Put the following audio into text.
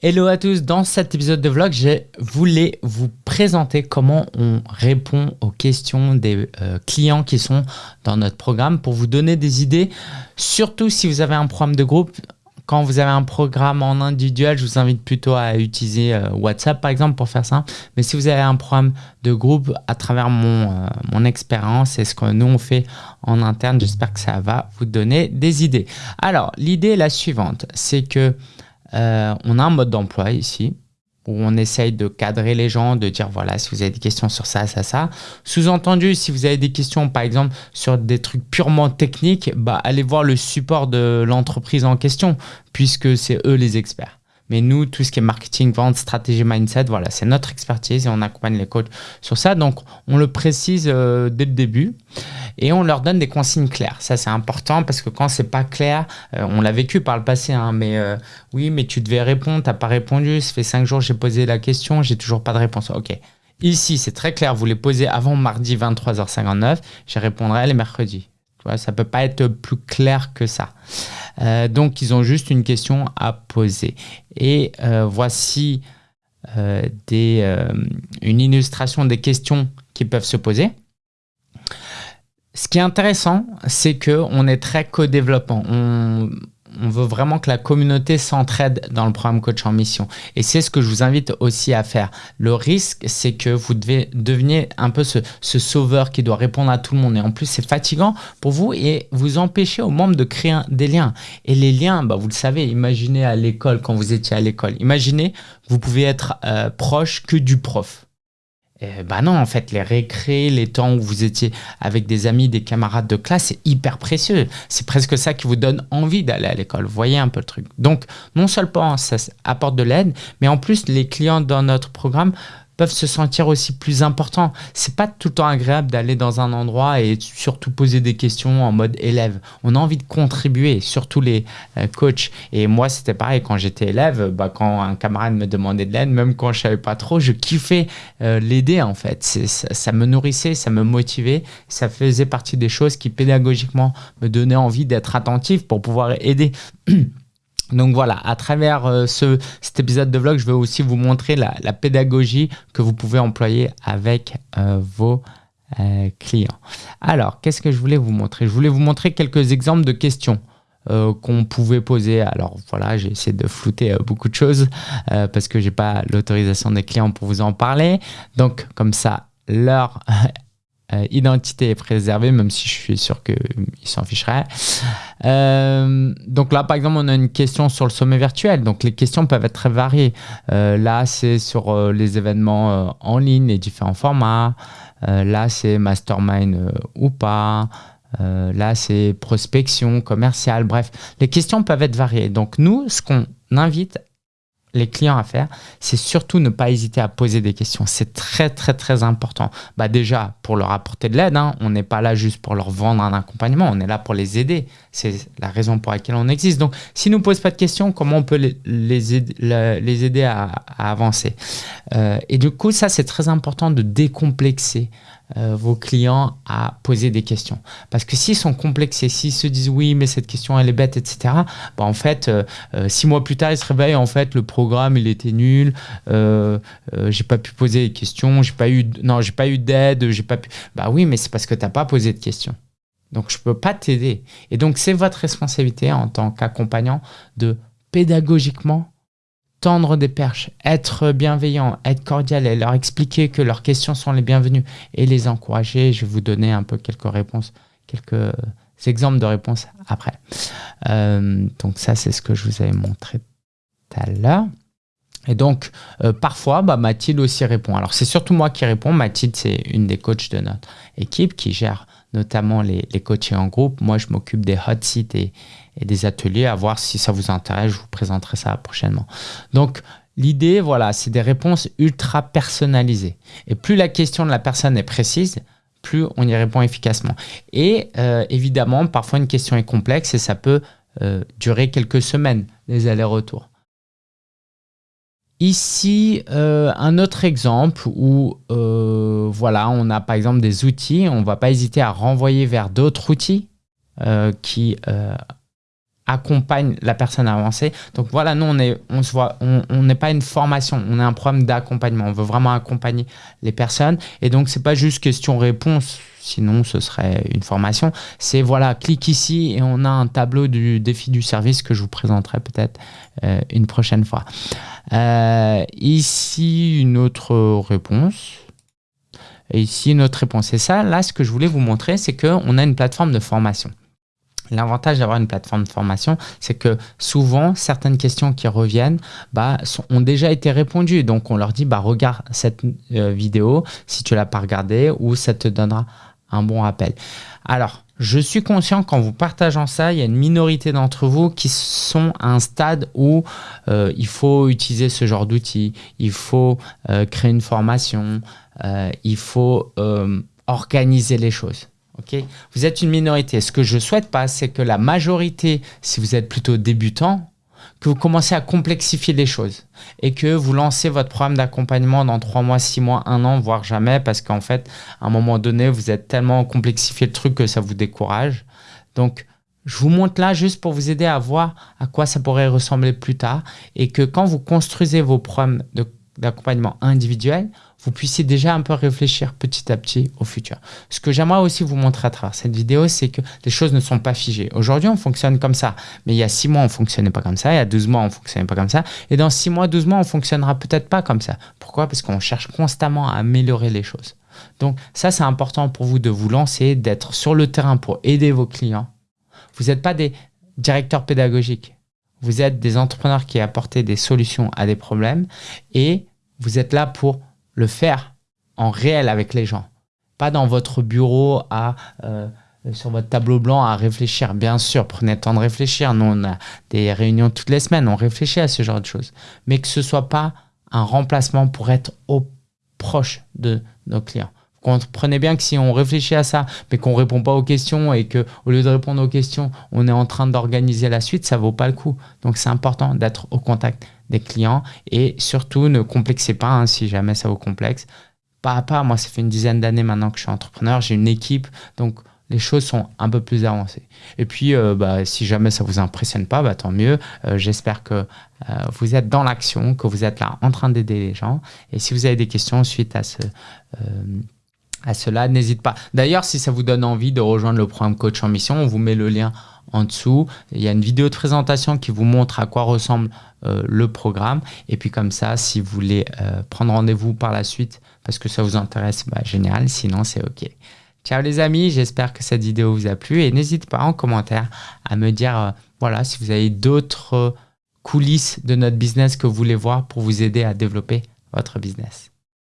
Hello à tous, dans cet épisode de vlog, je voulais vous présenter comment on répond aux questions des euh, clients qui sont dans notre programme pour vous donner des idées, surtout si vous avez un programme de groupe. Quand vous avez un programme en individuel, je vous invite plutôt à utiliser euh, WhatsApp par exemple pour faire ça. Mais si vous avez un programme de groupe à travers mon, euh, mon expérience et ce que nous on fait en interne, j'espère que ça va vous donner des idées. Alors, l'idée est la suivante, c'est que euh, on a un mode d'emploi ici où on essaye de cadrer les gens, de dire voilà, si vous avez des questions sur ça, ça, ça. Sous-entendu, si vous avez des questions, par exemple, sur des trucs purement techniques, bah, allez voir le support de l'entreprise en question, puisque c'est eux les experts. Mais nous, tout ce qui est marketing, vente, stratégie, mindset, voilà, c'est notre expertise et on accompagne les coachs sur ça. Donc, on le précise euh, dès le début et on leur donne des consignes claires. Ça, c'est important parce que quand c'est pas clair, euh, on l'a vécu par le passé, hein, mais euh, oui, mais tu devais répondre, tu n'as pas répondu, ça fait cinq jours, j'ai posé la question, j'ai toujours pas de réponse. Ok. Ici, c'est très clair, vous les posez avant mardi 23h59, je répondrai les mercredis. Ça peut pas être plus clair que ça. Euh, donc, ils ont juste une question à poser. Et euh, voici euh, des, une illustration des questions qui peuvent se poser. Ce qui est intéressant, c'est qu'on est très co-développant. On, on veut vraiment que la communauté s'entraide dans le programme Coach en Mission. Et c'est ce que je vous invite aussi à faire. Le risque, c'est que vous devez devenir un peu ce, sauveur qui doit répondre à tout le monde. Et en plus, c'est fatigant pour vous et vous empêchez aux membres de créer des liens. Et les liens, bah, vous le savez, imaginez à l'école, quand vous étiez à l'école. Imaginez, vous pouvez être euh, proche que du prof. Euh, bah non, en fait, les récrés, les temps où vous étiez avec des amis, des camarades de classe, c'est hyper précieux. C'est presque ça qui vous donne envie d'aller à l'école. Vous voyez un peu le truc. Donc, non seulement ça apporte de l'aide, mais en plus, les clients dans notre programme peuvent se sentir aussi plus importants. C'est pas tout le temps agréable d'aller dans un endroit et surtout poser des questions en mode élève. On a envie de contribuer, surtout les euh, coachs. Et moi, c'était pareil quand j'étais élève, bah, quand un camarade me demandait de l'aide, même quand je savais pas trop, je kiffais euh, l'aider en fait. Ça, ça, me nourrissait, ça me motivait, ça faisait partie des choses qui pédagogiquement me donnaient envie d'être attentif pour pouvoir aider. Donc voilà, à travers euh, ce, cet épisode de vlog, je vais aussi vous montrer la, pédagogie que vous pouvez employer avec euh, vos euh, clients. Alors, qu'est-ce que je voulais vous montrer? Je voulais vous montrer quelques exemples de questions qu'on pouvait poser. Alors voilà, j'ai essayé de flouter beaucoup de choses parce que j'ai pas l'autorisation des clients pour vous en parler. Donc comme ça, leur euh, identité est préservée, même si je suis sûr qu'ils s'en ficheraient. Euh, donc là, par exemple, on a une question sur le sommet virtuel. Donc les questions peuvent être très variées. Euh, là, c'est sur les événements en ligne, les différents formats. là, c'est mastermind ou pas. là, c'est prospection, commerciale, bref. Les questions peuvent être variées. Donc nous, ce qu'on invite les clients à faire, c'est surtout ne pas hésiter à poser des questions. C'est très, très, très important. Bah déjà, pour leur apporter de l'aide, hein, on n'est pas là juste pour leur vendre un accompagnement, on est là pour les aider. C'est la raison pour laquelle on existe. Donc, s'ils ne nous posent pas de questions, comment on peut les, les, aider, à, avancer? Euh, Et du coup, ça, c'est très important de décomplexer euh, vos clients à poser des questions. Parce que s'ils sont complexés, s'ils se disent oui, mais cette question elle est bête, etc. Bah, en fait, euh, euh, six mois plus tard, ils se réveillent, en fait, le programme il était nul, j'ai pas pu poser des questions, j'ai pas eu, non, j'ai pas eu d'aide, j'ai pas pu. Bah oui, mais c'est parce que tu n'as pas posé de questions. Donc je peux pas t'aider. Et donc c'est votre responsabilité en tant qu'accompagnant de pédagogiquement tendre des perches, être bienveillant, être cordial et leur expliquer que leurs questions sont les bienvenues et les encourager. Je vais vous donner un peu quelques réponses, quelques exemples de réponses après. Euh, donc ça, c'est ce que je vous avais montré tout à l'heure. Et donc, euh, parfois, bah, Mathilde aussi répond. Alors, c'est surtout moi qui réponds. Mathilde, c'est une des coachs de notre équipe qui gère notamment les, les coachés en groupe. Moi, je m'occupe des hot seats et, et des ateliers à voir si ça vous intéresse. Je vous présenterai ça prochainement. Donc, l'idée, voilà, c'est des réponses ultra personnalisées. Et plus la question de la personne est précise, plus on y répond efficacement. Et euh, évidemment, parfois une question est complexe et ça peut euh, durer quelques semaines, les allers-retours. Ici, euh, un autre exemple où voilà, on a par exemple des outils, on ne va pas hésiter à renvoyer vers d'autres outils qui accompagne la personne à avancer. Donc voilà, nous, on on on n'est pas une formation, on est un programme d'accompagnement. On veut vraiment accompagner les personnes. Et donc, c'est pas juste question-réponse, sinon ce serait une formation. C'est voilà, clique ici et on a un tableau du défi du service que je vous présenterai peut-être euh, une prochaine fois. Euh, ici, une autre réponse. Et ici, une autre réponse. Et ça, là, ce que je voulais vous montrer, c'est qu'on a une plateforme de formation. L'avantage d'avoir une plateforme de formation, c'est que souvent, certaines questions qui reviennent bah, ont déjà été répondues. Donc, on leur dit, bah, regarde cette euh, vidéo si tu l'as pas regardée ou ça te donnera un bon rappel. Alors, je suis conscient qu'en vous partageant ça, il y a une minorité d'entre vous qui sont à un stade où euh, il faut utiliser ce genre d'outils, il faut euh, créer une formation, il faut organiser les choses vous êtes une minorité. Ce que je souhaite pas, c'est que la majorité, si vous êtes plutôt débutant, que vous commencez à complexifier les choses et que vous lancez votre programme d'accompagnement dans trois mois, six mois, un an, voire jamais, parce qu'en fait, à un moment donné, vous êtes tellement complexifié le truc que ça vous décourage. Donc, je vous montre là juste pour vous aider à voir à quoi ça pourrait ressembler plus tard et que quand vous construisez vos programmes d'accompagnement individuels, vous puissiez déjà un peu réfléchir petit à petit au futur. Ce que j'aimerais aussi vous montrer à travers cette vidéo, c'est que les choses ne sont pas figées. Aujourd'hui, on fonctionne comme ça, mais il y a 6 mois, on fonctionnait pas comme ça, il y a 12 mois, on fonctionnait pas comme ça, et dans 6 mois, 12 mois, on ne fonctionnera peut-être pas comme ça. Pourquoi? Parce qu'on cherche constamment à améliorer les choses. Donc ça, c'est important pour vous de vous lancer, d'être sur le terrain pour aider vos clients. Vous n'êtes pas des directeurs pédagogiques. Vous êtes des entrepreneurs qui apportent des solutions à des problèmes et vous êtes là pour le faire en réel avec les gens. Pas dans votre bureau à, euh, sur votre tableau blanc à réfléchir. Bien sûr, prenez le temps de réfléchir. Nous, on a des réunions toutes les semaines, on réfléchit à ce genre de choses. Mais que ce soit pas un remplacement pour être au proche de nos clients. Comprenez bien que si on réfléchit à ça, mais qu'on répond pas aux questions et que au lieu de répondre aux questions, on est en train d'organiser la suite, ça vaut pas le coup. Donc c'est important d'être au contact des clients et surtout ne complexez pas hein, si jamais ça vous complexe. Pas à pas, moi ça fait une dizaine d'années maintenant que je suis entrepreneur, j'ai une équipe, donc les choses sont un peu plus avancées. Et puis, euh, bah, si jamais ça vous impressionne pas, bah, tant mieux. Euh, j'espère que euh, vous êtes dans l'action, que vous êtes là en train d'aider les gens. Et si vous avez des questions suite à ce à cela, n'hésite pas. D'ailleurs, si ça vous donne envie de rejoindre le programme Coach en Mission, on vous met le lien en dessous. Il y a une vidéo de présentation qui vous montre à quoi ressemble euh, le programme. Et puis comme ça, si vous voulez euh, prendre rendez-vous par la suite parce que ça vous intéresse, bah, génial. Sinon, c'est OK. Ciao les amis, j'espère que cette vidéo vous a plu et n'hésitez pas en commentaire à me dire euh, voilà si vous avez d'autres coulisses de notre business que vous voulez voir pour vous aider à développer votre business.